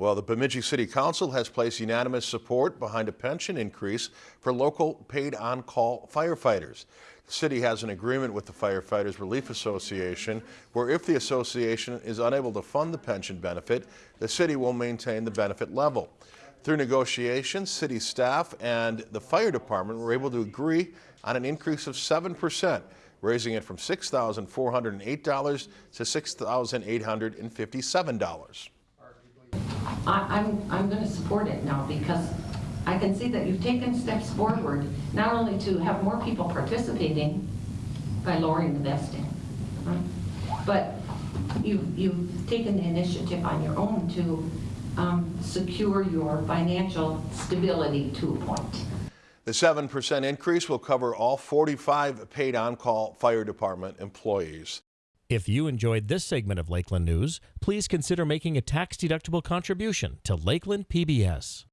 Well, the Bemidji City Council has placed unanimous support behind a pension increase for local paid on-call firefighters. The city has an agreement with the Firefighters Relief Association where if the association is unable to fund the pension benefit, the city will maintain the benefit level. Through negotiations, city staff and the fire department were able to agree on an increase of 7%, raising it from $6,408 to $6,857. I, I'm, I'm going to support it now because I can see that you've taken steps forward, not only to have more people participating by lowering the vesting, but you've, you've taken the initiative on your own to um, secure your financial stability to a point. The 7% increase will cover all 45 paid on-call fire department employees. If you enjoyed this segment of Lakeland News, please consider making a tax-deductible contribution to Lakeland PBS.